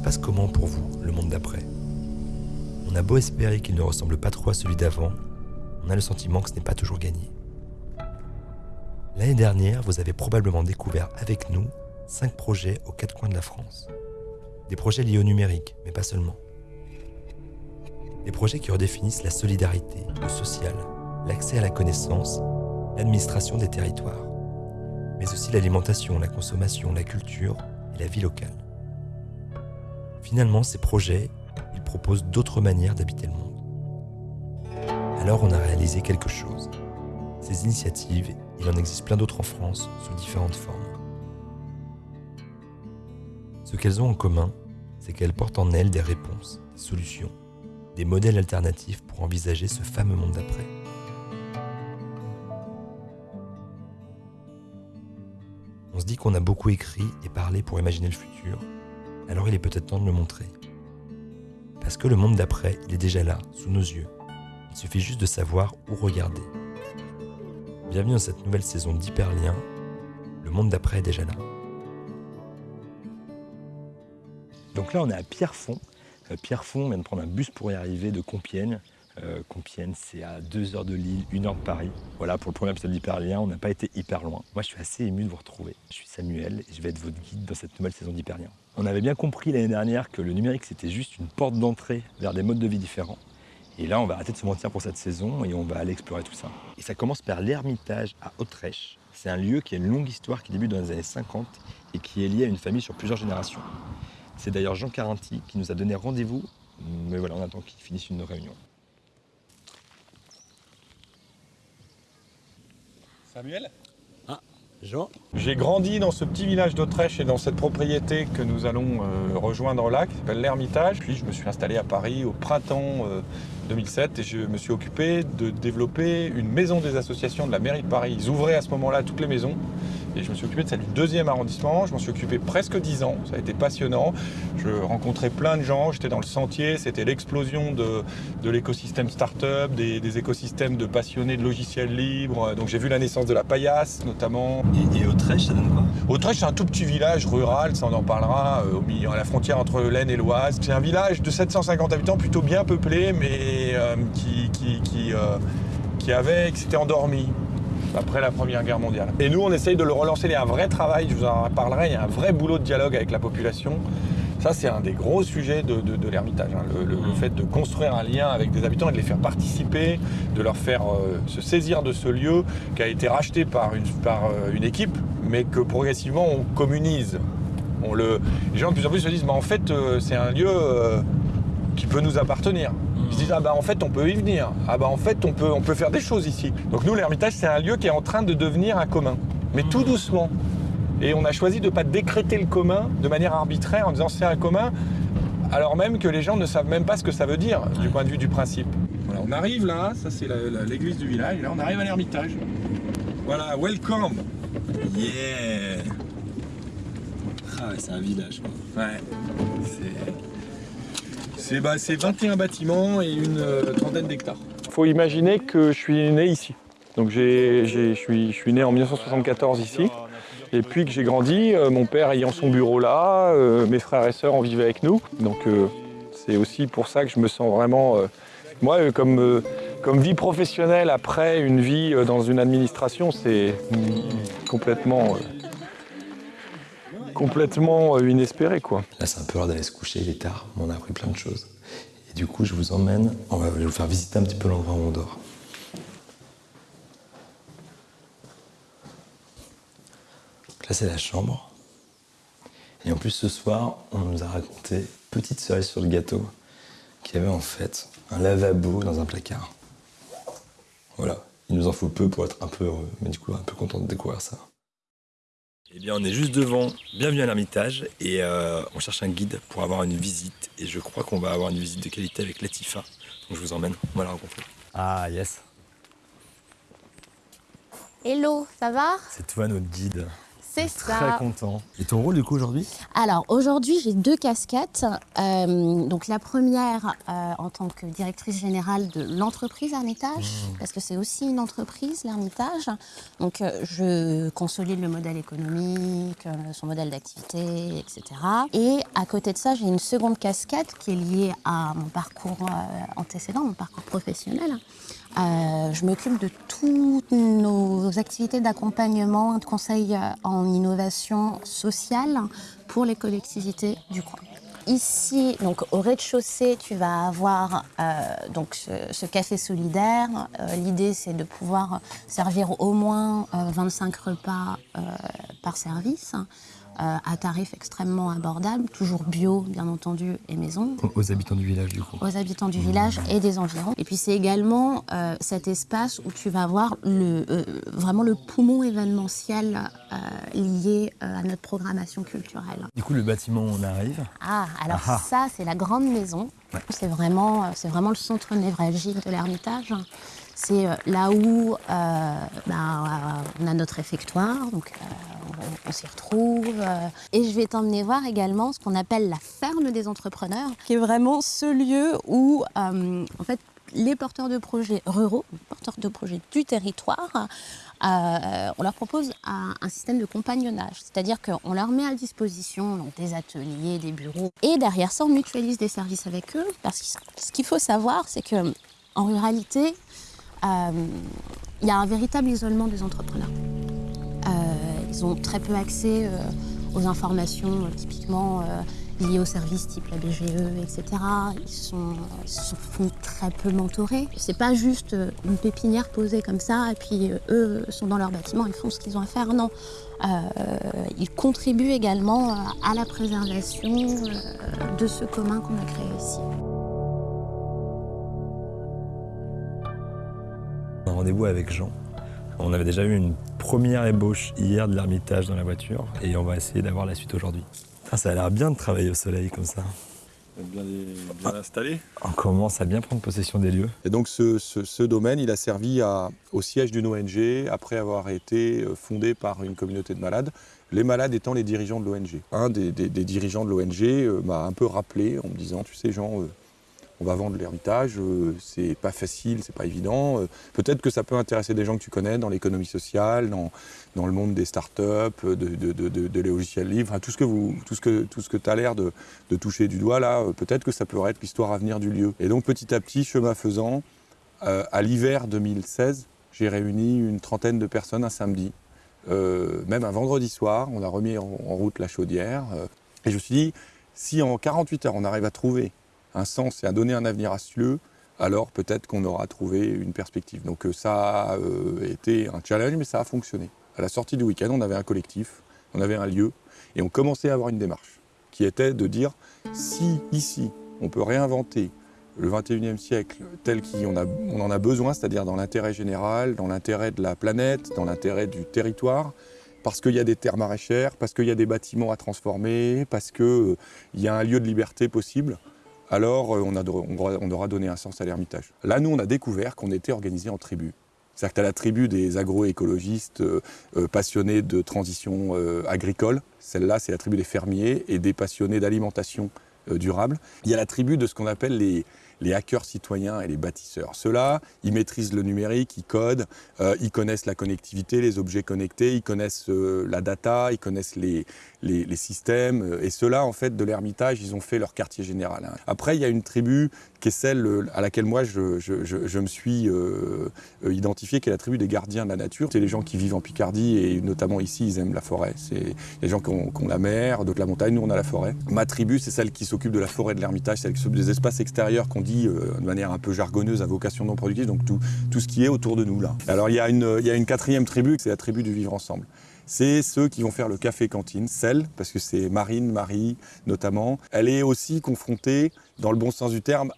se passe comment pour vous, le monde d'après? On a beau espérer qu'il ne ressemble pas trop à celui d'avant, on a le sentiment que ce n'est pas toujours gagné. L'année dernière, vous avez probablement découvert avec nous 5 projets aux quatre coins de la France. Des projets liés au numérique, mais pas seulement. Des projets qui redéfinissent la solidarité, le social, l'accès à la connaissance, l'administration des territoires, mais aussi l'alimentation, la consommation, la culture et la vie locale. Finalement, ces projets, ils proposent d'autres manières d'habiter le monde. Alors on a réalisé quelque chose. Ces initiatives, il en existe plein d'autres en France, sous différentes formes. Ce qu'elles ont en commun, c'est qu'elles portent en elles des réponses, des solutions, des modèles alternatifs pour envisager ce fameux monde d'après. On se dit qu'on a beaucoup écrit et parlé pour imaginer le futur, alors il est peut-être temps de le montrer. Parce que le monde d'après, il est déjà là, sous nos yeux. Il suffit juste de savoir où regarder. Bienvenue dans cette nouvelle saison d'Hyperlien. Le monde d'après est déjà là. Donc là, on est à Pierrefonds. Euh, Pierrefonds, on vient de prendre un bus pour y arriver de Compiègne. Euh, Compiègne, c'est à 2 heures de Lille, 1 heure de Paris. Voilà, pour le premier épisode d'Hyperlien, on n'a pas été hyper loin. Moi, je suis assez ému de vous retrouver. Je suis Samuel et je vais être votre guide dans cette nouvelle saison d'Hyperlien. On avait bien compris l'année dernière que le numérique, c'était juste une porte d'entrée vers des modes de vie différents. Et là, on va arrêter de se mentir pour cette saison et on va aller explorer tout ça. Et ça commence par l'Ermitage à Autrèche. C'est un lieu qui a une longue histoire qui débute dans les années 50 et qui est lié à une famille sur plusieurs générations. C'est d'ailleurs Jean Carinti qui nous a donné rendez-vous, mais voilà, on attend qu'il finisse une réunion. Samuel? J'ai grandi dans ce petit village d'Autrèche et dans cette propriété que nous allons euh, rejoindre là, qui s'appelle l'Ermitage. Puis je me suis installé à Paris au printemps euh, 2007 et je me suis occupé de développer une maison des associations de la mairie de Paris. Ils ouvraient à ce moment-là toutes les maisons et je me suis occupé de celle du deuxième arrondissement. Je m'en suis occupé presque 10 ans, ça a été passionnant. Je rencontrais plein de gens, j'étais dans le sentier, c'était l'explosion de, de l'écosystème start-up, des, des écosystèmes de passionnés de logiciels libres. Donc j'ai vu la naissance de la paillasse notamment. Et, et Autrèche, ça donne quoi? Autrèche, c'est un tout petit village rural, ça on en parlera, euh, au milieu, à la frontière entre l'Aisne et l'Oise. C'est un village de 750 habitants, plutôt bien peuplé, mais euh, qui, qui, qui, euh, qui avait, qui s'était endormi après la Première Guerre mondiale. Et nous, on essaye de le relancer. Il y a un vrai travail, je vous en parlerai, il y a un vrai boulot de dialogue avec la population. Ça, c'est un des gros sujets de, de, de l'Ermitage. hein. Le, le- le fait de construire un lien avec des habitants et de les faire participer, de leur faire euh, se saisir de ce lieu qui a été racheté par une, par, euh, une équipe, mais que progressivement on communise. On le, les gens de plus en plus se disent, mais en fait, euh, c'est un lieu qui peut nous appartenir. Ils se disent, ah bah en fait, on peut y venir. Ah bah en fait, on peut, on peut faire des choses ici. Donc nous, l'Ermitage, c'est un lieu qui est en train de devenir un commun, mais tout doucement. Et on a choisi de ne pas décréter le commun de manière arbitraire en disant c'est un commun, alors même que les gens ne savent même pas ce que ça veut dire du point de vue du principe. Voilà, on arrive là, ça c'est l'église du village, et là on arrive à l'Ermitage. Voilà, welcome Yeah Ah ouais, c'est un village quoi. Ouais, c'est. C'est bah, c'est 21 bâtiments et une euh, trentaine d'hectares. Il faut imaginer que je suis né ici. Donc je suis, je suis né en 1974 ici. Et puis que j'ai grandi, euh, mon père ayant son bureau là, euh, mes frères et sœurs en vivaient avec nous. Donc c'est aussi pour ça que je me sens vraiment, moi, comme, comme vie professionnelle après une vie dans une administration, c'est complètement, complètement euh, inespéré quoi. Là, c'est un peu l'heure d'aller se coucher, il est tard, mais on a appris plein de choses. Et du coup, je vous emmène, on va vous faire visiter un petit peu l'endroit où on dort. Là, c'est la chambre. Et en plus, ce soir, on nous a raconté, petite cerise sur le gâteau, qu'il y avait en fait un lavabo dans un placard. Voilà, il nous en faut peu pour être un peu heureux, mais du un peu content de découvrir ça. Eh bien, on est juste devant, bienvenue à l'Ermitage, et euh, on cherche un guide pour avoir une visite, et je crois qu'on va avoir une visite de qualité avec Latifa. Donc je vous emmène, on va la rencontrer. Ah yes, Hello, ça va? C'est toi notre guide. C'est Très ça. content. Et ton rôle du coup aujourd'hui? Alors aujourd'hui, j'ai deux casquettes. Euh, donc la première euh, en tant que directrice générale de l'entreprise Hermitage, parce que c'est aussi une entreprise, l'Hermitage. Donc euh, je consolide le modèle économique, euh, son modèle d'activité, etc. Et à côté de ça, j'ai une seconde casquette qui est liée à mon parcours euh, antécédent, mon parcours professionnel. Euh, je m'occupe de toutes nos activités d'accompagnement de conseil euh, en innovation sociale pour les collectivités du coin. Ici, donc au rez-de-chaussée, tu vas avoir euh, donc ce, café solidaire. L'idée, c'est de pouvoir servir au moins euh, 25 repas par service à tarif extrêmement abordable, toujours bio, bien entendu, et maison Aux habitants du village du coup. aux habitants du village et des environs. Et puis c'est également euh, cet espace où tu vas voir le, euh, vraiment le poumon événementiel euh, lié euh, à notre programmation culturelle. Du coup le bâtiment on arrive. Ah, alors Ah ah. ça c'est la grande maison. Ouais. C'est vraiment, euh, vraiment le centre névralgique de l'Ermitage. C'est euh, là où euh, ben, euh, on a notre réfectoire, donc on, on s'y retrouve. et je vais t'emmener voir également ce qu'on appelle la ferme des entrepreneurs, qui est vraiment ce lieu où, en fait, les porteurs de projets ruraux, les porteurs de projets du territoire, on leur propose un, un système de compagnonnage. C'est-à-dire qu'on leur met à disposition donc, des ateliers, des bureaux. Et derrière ça, on mutualise des services avec eux. Parce que ce qu'il faut savoir, c'est que en ruralité, il y a un véritable isolement des entrepreneurs. Euh, ils ont très peu accès euh, aux informations euh, typiquement euh, liées aux services type la BGE, etc. Ils, sont, se font très peu mentorer. C'est pas juste euh, une pépinière posée comme ça et puis euh, eux sont dans leur bâtiment, ils font ce qu'ils ont à faire. Non. Euh, ils contribuent également euh, à la préservation euh, de ce commun qu'on a créé ici. Rendez-vous avec Jean. On avait déjà eu une première ébauche hier de l'ermitage dans la voiture et on va essayer d'avoir la suite aujourd'hui. Ah, ça a l'air bien de travailler au soleil comme ça. Bien, bien installé. On commence à bien prendre possession des lieux. Et donc ce, ce- ce domaine, il a servi à- au siège d'une ONG après avoir été euh, fondé par une communauté de malades, les malades étant les dirigeants de l'ONG. Un des, des- des dirigeants de l'ONG euh, m'a un peu rappelé en me disant, tu sais Jean, euh, on va vendre l'héritage, euh, c'est pas facile, c'est pas évident. euh, Peut-être que ça peut intéresser des gens que tu connais dans l'économie sociale, dans, dans le monde des startups, de, de, logiciels libres, tout ce que vous, tout ce que, tout ce que tu as l'air de, de toucher du doigt là, euh, peut-être que ça pourrait être l'histoire à venir du lieu. Et donc petit à petit, chemin faisant, à l'hiver 2016, j'ai réuni une trentaine de personnes un samedi, même un vendredi soir. On a remis en, en route la chaudière. et je me suis dit, si en 48 heures on arrive à trouver un sens et à donner un avenir lieu, alors peut-être qu'on aura trouvé une perspective. Donc euh, ça a euh, été un challenge, mais ça a fonctionné. À la sortie du week-end, on avait un collectif, on avait un lieu, et on commençait à avoir une démarche qui était de dire, si ici on peut réinventer le 21e siècle tel qu'on en a besoin, c'est-à-dire dans l'intérêt général, dans l'intérêt de la planète, dans l'intérêt du territoire, parce qu'il y a des terres maraîchères, parce qu'il y a des bâtiments à transformer, parce qu'il y a un lieu de liberté possible, alors euh, on, aura- on aura donné un sens à l'ermitage. Là, nous, on a découvert qu'on était organisé en tribus. C'est-à-dire que tu la tribu des agroécologistes euh, euh, passionnés de transition agricole. Celle-là, c'est la tribu des fermiers et des passionnés d'alimentation durable. Il y a la tribu de ce qu'on appelle les, les hackers citoyens et les bâtisseurs. Ceux-là, ils maîtrisent le numérique, ils codent, euh, ils connaissent la connectivité, les objets connectés, ils connaissent euh, la data, ils connaissent les, les, systèmes. euh, Et ceux-là, en fait, de l'Ermitage, ils ont fait leur quartier général. hein. Après, il y a une tribu qui est celle à laquelle moi, je, je- je- me suis identifié, qui est la tribu des gardiens de la nature. C'est les gens qui vivent en Picardie et notamment ici, ils aiment la forêt. C'est les gens qui ont, qui ont la mer, d'autres la montagne, nous on a la forêt. Ma tribu, c'est celle qui s'occupe de la forêt de l'Ermitage, celle qui s'occupe des espaces extérieurs qu'on euh, de manière un peu jargonneuse à vocation non productive, donc tout, ce qui est autour de nous là. Alors il y, a une- quatrième tribu, c'est la tribu du vivre ensemble. C'est ceux qui vont faire le café cantine, celle, parce que c'est Marine, Marie notamment. Elle est aussi confrontée, dans le bon sens du terme,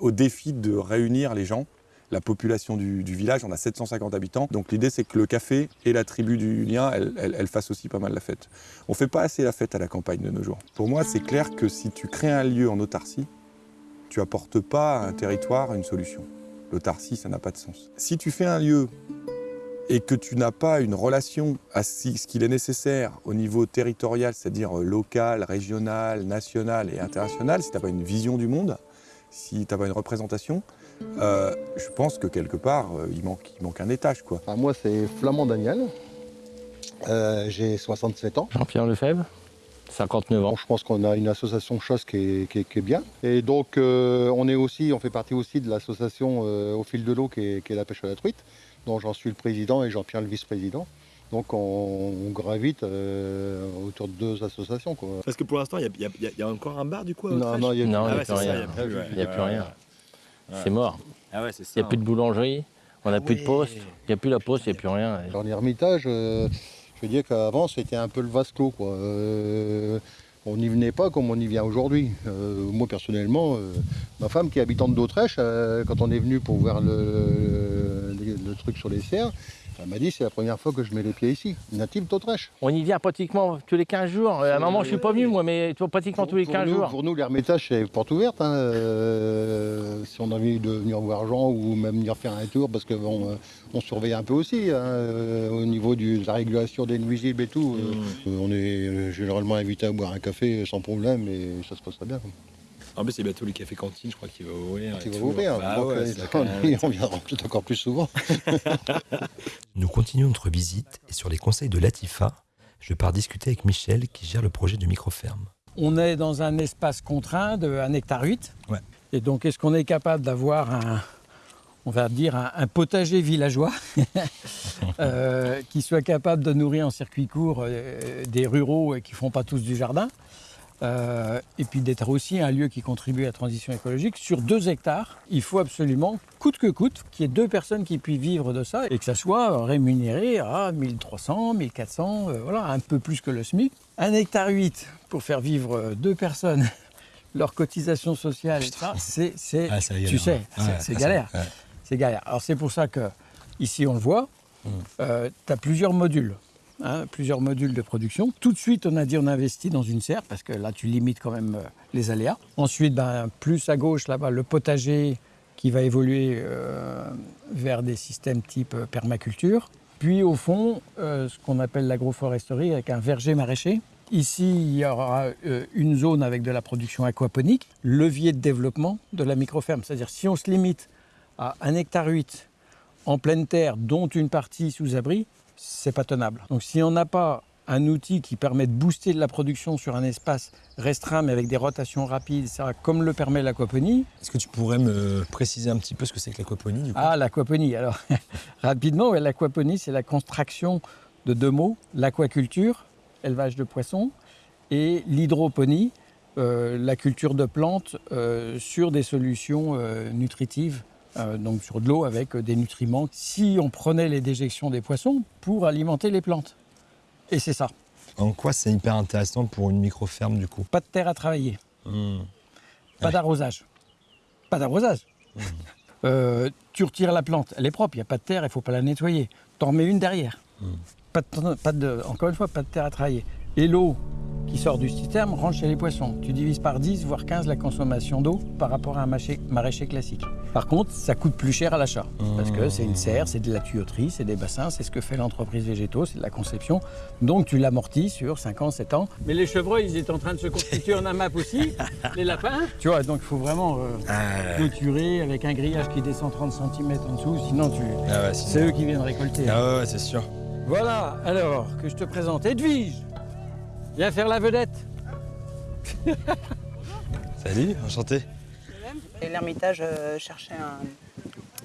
au défi de réunir les gens la population du, village, on a 750 habitants. Donc l'idée c'est que le café et la tribu du lien, elles, fassent aussi pas mal la fête. On fait pas assez la fête à la campagne de nos jours. Pour moi, c'est clair que si tu crées un lieu en autarcie, tu apportes pas à un territoire une solution. L'autarcie, ça n'a pas de sens. Si tu fais un lieu et que tu n'as pas une relation à ce qu'il est nécessaire au niveau territorial, c'est-à-dire euh, local, régional, national et international, si tu n'as pas une vision du monde, si tu n'as pas une représentation, euh, je pense que quelque part, euh, il, manque, il manque un étage. Quoi. Enfin, moi, c'est Flamand Daniel. Euh, J'ai 67 ans. Jean-Pierre Lefebvre, 59 ans. Bon, je pense qu'on a une association chasse qui est, qui est- qui est bien. Et donc, euh, on, est aussi, on fait partie aussi de l'association euh, Au fil de l'eau qui est, qui est la pêche à la truite, dont j'en suis le président et Jean-Pierre le vice-président. Donc, on, on gravite euh, autour de deux associations. Quoi. Parce que pour l'instant, il y, a- y y encore un bar du coup à Non, non, il a Ah n'y ouais, a c'est plus rien. Il n'y a plus rien. C'est mort. Ah ouais, c'est ça. Il n'y a plus de boulangerie, on n'a plus de poste, il n'y a plus la poste, il n'y a plus rien. Dans l'Ermitage, euh, je veux dire qu'avant, c'était un peu le vase clos. Euh, on n'y venait pas comme on y vient aujourd'hui. Euh, moi, personnellement, euh, ma femme qui est habitante d'Autrèche, quand on est venu pour voir le truc sur les serres, elle m'a dit c'est la première fois que je mets les pieds ici, native d'Autrèche. On y vient pratiquement tous les 15 jours. À un moment, je ne suis pas venu, moi, mais pratiquement tous les Pour 15 nous, jours. Pour nous, l'Ermitage, c'est porte ouverte. hein. Euh, si on a envie de venir voir Jean ou même venir faire un tour, parce que bon, euh, on surveille un peu aussi hein, euh, au niveau de la régulation des nuisibles et tout. euh, on est généralement invité à boire un café sans problème et ça se passe très bien. quoi. En plus, c'est bientôt le café cantine, je crois qu'il va ouvrir. Qui va ouvrir. Bah ouais, euh, même- on viendra peut-être encore plus souvent. Nous continuons notre visite et sur les conseils de Latifa, je pars discuter avec Michel qui gère le projet de microferme. On est dans un espace contraint de 1 hectare 8. Ouais. Et donc, est-ce qu'on est capable d'avoir un, on va dire, un, un potager villageois euh, qui soit capable de nourrir en circuit court euh, des ruraux et qui ne font pas tous du jardin? Euh, et puis d'être aussi un lieu qui contribue à la transition écologique. Sur 2 hectares, il faut absolument, coûte que coûte, qu'il y ait deux personnes qui puissent vivre de ça et que ça soit rémunéré à 1300, 1400, euh, voilà, un peu plus que le SMIC. Un hectare 8 pour faire vivre euh, deux personnes, leur cotisation sociale, c'est, c'est- Ah, tu galère, sais, ouais. c'est, Ouais, galère. ouais. C'est galère. Alors c'est pour ça que ici on le voit, tu as plusieurs modules. Hein, plusieurs modules de production. Tout de suite, on a dit on investit dans une serre parce que là, tu limites quand même euh, les aléas. Ensuite, ben, plus à gauche, là-bas, le potager qui va évoluer euh, vers des systèmes type euh, permaculture. Puis au fond, ce qu'on appelle l'agroforesterie avec un verger maraîcher. Ici, il y aura une zone avec de la production aquaponique, levier de développement de la microferme. C'est-à-dire si on se limite à 1 hectare 8 en pleine terre, dont une partie sous abri, c'est pas tenable. Donc si on n'a pas un outil qui permet de booster de la production sur un espace restreint mais avec des rotations rapides, ça, comme le permet l'aquaponie, Est-ce que tu pourrais me préciser un petit peu ce que c'est que l'aquaponie ah, l'aquaponie. Alors, rapidement, ouais, l'aquaponie, c'est la contraction de deux mots l'aquaculture, élevage de poissons, et l'hydroponie, euh, la culture de plantes euh, sur des solutions euh, nutritives, euh, donc sur de l'eau avec euh, des nutriments. Si on prenait les déjections des poissons pour alimenter les plantes. Et c'est ça. En quoi c'est hyper intéressant pour une microferme du coup? Pas de terre à travailler. Hmm. Pas d'arrosage. Pas d'arrosage. Euh, tu retires la plante, elle est propre, il n'y a pas de terre, il ne faut pas la nettoyer. T'en remets une derrière. Pas de, pas de- encore une fois, pas de terre à travailler. Et l'eau qui sort du système rentre chez les poissons. Tu divises par 10, voire 15 la consommation d'eau par rapport à un maraîcher, maraîcher classique. Par contre, ça coûte plus cher à l'achat. Parce que c'est une serre, c'est de la tuyauterie, c'est des bassins, c'est ce que fait l'entreprise Végétaux, c'est de la conception. Donc tu l'amortis sur 5 ans, 7 ans. Mais les chevreuils, ils étaient en train de se constituer en AMAP aussi. les lapins. Tu vois, donc il faut vraiment euh, clôturer avec un grillage qui descend 30 cm en dessous, sinon tu... Ah ouais, c'est eux qui viennent récolter. Ah ouais, c'est sûr. Voilà, alors que je te présente Edwige. Viens faire la vedette. Salut, enchanté. Et l'Ermitage euh, cherchait un-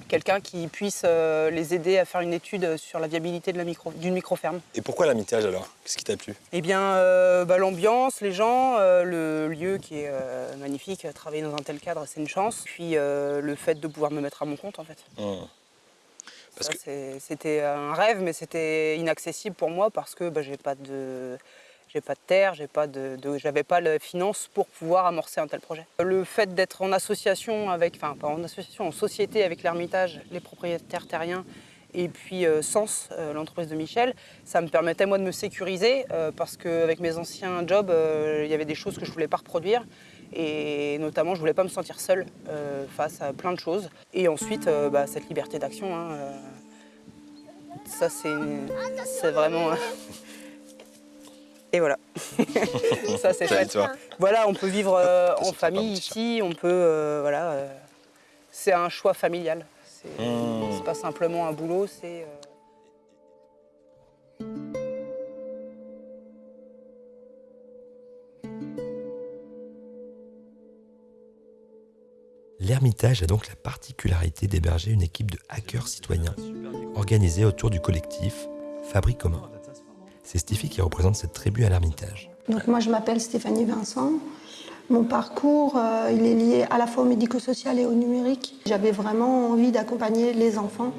quelqu'un qui puisse euh, les aider à faire une étude sur la viabilité de la micro- d'une microferme. Et pourquoi l'amitage alors? Qu'est-ce qui t'a plu? Eh bien, euh, bah, l'ambiance, les gens, euh, le lieu qui est euh, magnifique, travailler dans un tel cadre, c'est une chance. Puis euh, le fait de pouvoir me mettre à mon compte, en fait. Parce Ça, que- c'est- C'était un rêve, mais c'était inaccessible pour moi parce que bah, j'ai pas de. J'ai pas de terre, j'ai pas de, j'avais pas la finance pour pouvoir amorcer un tel projet. Le fait d'être en association avec, enfin pas en association, en société avec l'Ermitage, les propriétaires terriens et puis euh, Sens, euh, l'entreprise de Michel, ça me permettait moi de me sécuriser euh, parce qu'avec mes anciens jobs, euh, il y avait des choses que je voulais pas reproduire et notamment je voulais pas me sentir seule face à plein de choses. Et ensuite, bah, cette liberté d'action. hein, ça c'est vraiment. Et voilà. ça c'est chouette. Voilà, on peut vivre euh, en famille ici, on peut euh, voilà. euh, c'est un choix familial. C'est Mmh. pas simplement un boulot, c'est. euh, L'Ermitage a donc la particularité d'héberger une équipe de hackers citoyens organisée autour du collectif Fabrique commun. C'est Stiffy qui représente cette tribu à l'Ermitage. Donc moi je m'appelle Stéphanie Vincent. Mon parcours, euh, il est lié à la fois au médico-social et au numérique. J'avais vraiment envie d'accompagner les enfants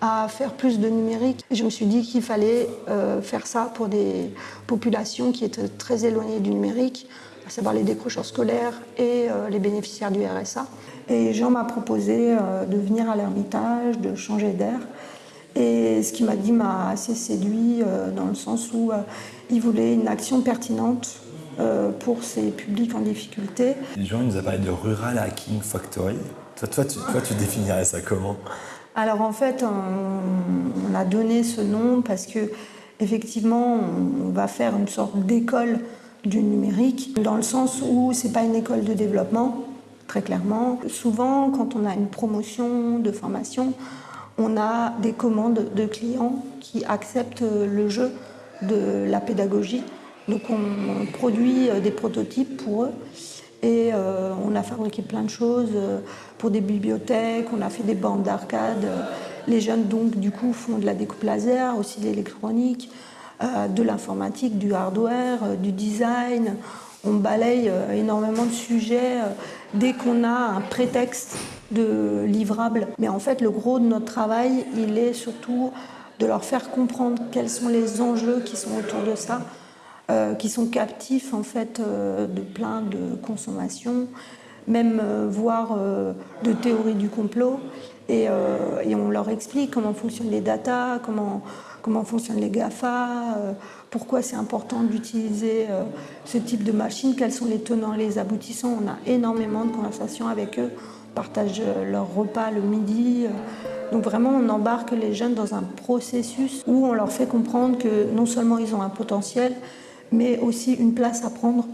à faire plus de numérique. Je me suis dit qu'il fallait euh, faire ça pour des populations qui étaient très éloignées du numérique, à savoir les décrocheurs scolaires et euh, les bénéficiaires du RSA. Et Jean m'a proposé de venir à l'Ermitage, de changer d'air. Et ce qu'il m'a dit m'a assez séduit euh, dans le sens où euh, il voulait une action pertinente euh, pour ces publics en difficulté. Jean il nous a parlé de Rural Hacking Factory. Toi, toi, tu, toi, tu définirais ça comment? Alors en fait, on, on a donné ce nom parce que effectivement, on, on va faire une sorte d'école du numérique, dans le sens où c'est pas une école de développement, très clairement. Souvent, quand on a une promotion de formation, on a des commandes de clients qui acceptent le jeu de la pédagogie. Donc on, produit euh, des prototypes pour eux et euh, on a fabriqué plein de choses euh, pour des bibliothèques, on a fait des bandes d'arcade. Les jeunes donc du coup font de la découpe laser, aussi de l'électronique, de l'informatique, du hardware, du design. On balaye euh, énormément de sujets euh, dès qu'on a un prétexte de livrable. Mais en fait, le gros de notre travail, il est surtout de leur faire comprendre quels sont les enjeux qui sont autour de ça, euh, qui sont captifs en fait de plein de consommations, même voire de théories du complot. Et, et on leur explique comment fonctionnent les datas, comment, comment fonctionnent les GAFA, euh, pourquoi c'est important d'utiliser euh, ce type de machine, quels sont les tenants les aboutissants. On a énormément de conversations avec eux, on partage euh, leur repas le midi. Donc vraiment, on embarque les jeunes dans un processus où on leur fait comprendre que non seulement ils ont un potentiel, mais aussi une place à prendre.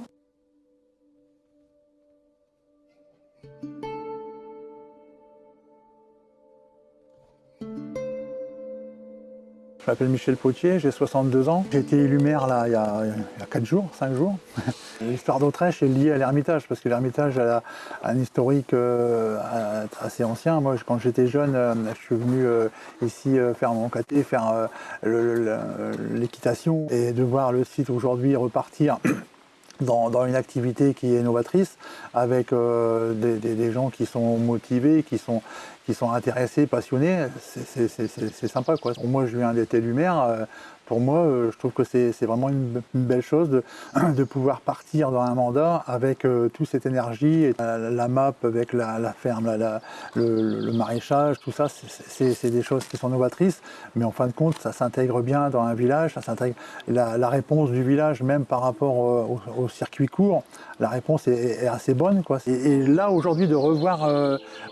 M'appelle Michel Potier, j'ai 62 ans. J'ai été élu maire là, il, y a, il y a 4 jours, 5 jours. L'histoire d'Autrèche est liée à l'Ermitage, parce que l'Ermitage a, un historique euh, assez ancien. Moi, quand j'étais jeune, euh, je suis venu euh, ici faire mon caté, faire l'équitation, et de voir le site aujourd'hui repartir dans, une activité qui est novatrice, avec des gens qui sont motivés, qui sont, qui sont intéressés, passionnés, c'est- sympa. Quoi. Moi, je viens d'être élu maire. pour moi, euh, je trouve que c'est vraiment une, belle chose de, pouvoir partir dans un mandat avec euh, toute cette énergie, et la, map avec la, ferme, le, maraîchage, tout ça, c'est- des choses qui sont novatrices, mais en fin de compte, ça s'intègre bien dans un village, ça s'intègre. La, réponse du village, même par rapport euh, au, circuit court, la réponse est, assez bonne. Quoi. Et, là, aujourd'hui, de revoir,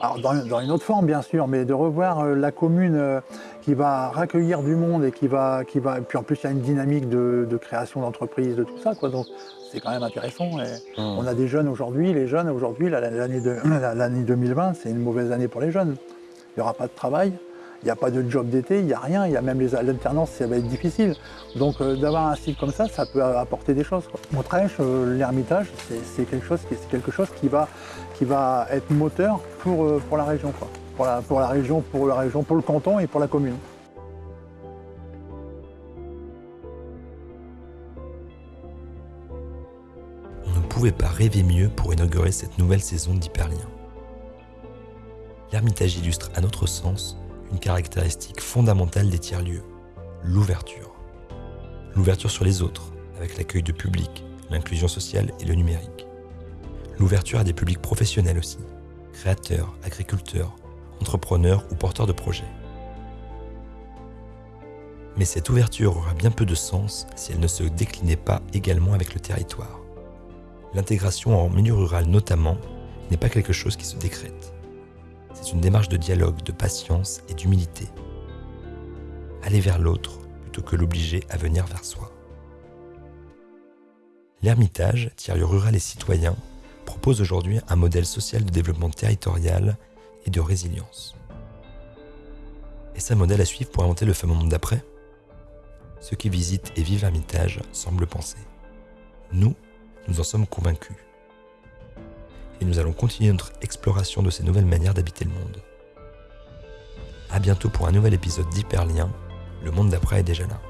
alors dans une autre forme bien sûr, mais de revoir euh, la commune euh, qui va raccueillir du monde et qui va, qui va, puis en plus il y a une dynamique de, de création d'entreprises, de tout ça, quoi. Donc c'est quand même intéressant. Et On a des jeunes aujourd'hui, les jeunes aujourd'hui, la- l'année de- l'année 2020, c'est une mauvaise année pour les jeunes. Il n'y aura pas de travail, il n'y a pas de job d'été, il n'y a rien, il y a même les l'alternance, ça va être difficile. Donc euh, d'avoir un site comme ça, ça peut apporter des choses. quoi. Montrèche, euh, l'Ermitage, c'est- quelque chose, qui, quelque chose qui, va, qui va être moteur pour, euh, pour la région. Quoi. Pour, la, région, pour la région, pour le canton et pour la commune. On ne pouvait pas rêver mieux pour inaugurer cette nouvelle saison d'Hyperlien. L'Ermitage illustre à notre sens une caractéristique fondamentale des tiers-lieux, l'ouverture. L'ouverture sur les autres, avec l'accueil de public, l'inclusion sociale et le numérique. L'ouverture à des publics professionnels aussi, créateurs, agriculteurs, entrepreneurs ou porteurs de projets. Mais cette ouverture aura bien peu de sens si elle ne se déclinait pas également avec le territoire. L'intégration en milieu rural notamment n'est pas quelque chose qui se décrète. C'est une démarche de dialogue, de patience et d'humilité. aller vers l'autre plutôt que l'obliger à venir vers soi. L'Ermitage, tiers-lieu rural et citoyen, propose aujourd'hui un modèle social de développement territorial et de résilience. Est-ce modèle à suivre pour inventer le fameux monde d'après? Ceux qui visitent et vivent l'Ermitage semblent penser. Nous, nous en sommes convaincus. Et nous allons continuer notre exploration de ces nouvelles manières d'habiter le monde. A bientôt pour un nouvel épisode d'Hyperlien. Le monde d'après est déjà là.